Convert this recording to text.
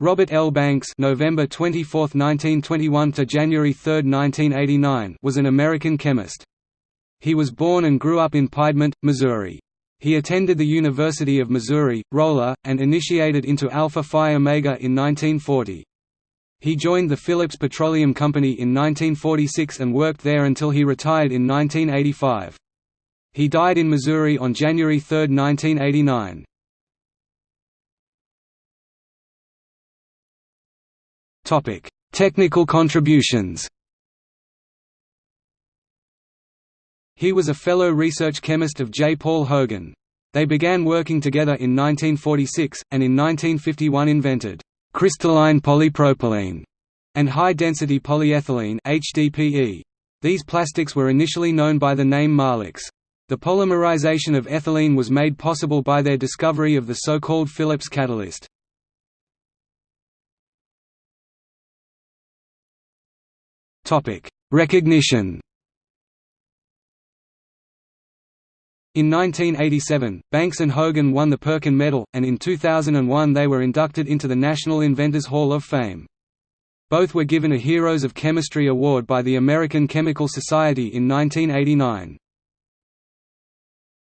Robert L. Banks November 24, 1921 to January 3, 1989 was an American chemist. He was born and grew up in Piedmont, Missouri. He attended the University of Missouri, Rolla, and initiated into Alpha Phi Omega in 1940. He joined the Phillips Petroleum Company in 1946 and worked there until he retired in 1985. He died in Missouri on January 3, 1989. Topic: Technical contributions. He was a fellow research chemist of J. Paul Hogan. They began working together in 1946, and in 1951 invented crystalline polypropylene and high-density polyethylene HDPE. These plastics were initially known by the name Marlex. The polymerization of ethylene was made possible by their discovery of the so-called Phillips catalyst. Recognition In 1987, Banks and Hogan won the Perkin Medal, and in 2001 they were inducted into the National Inventors Hall of Fame. Both were given a Heroes of Chemistry Award by the American Chemical Society in 1989.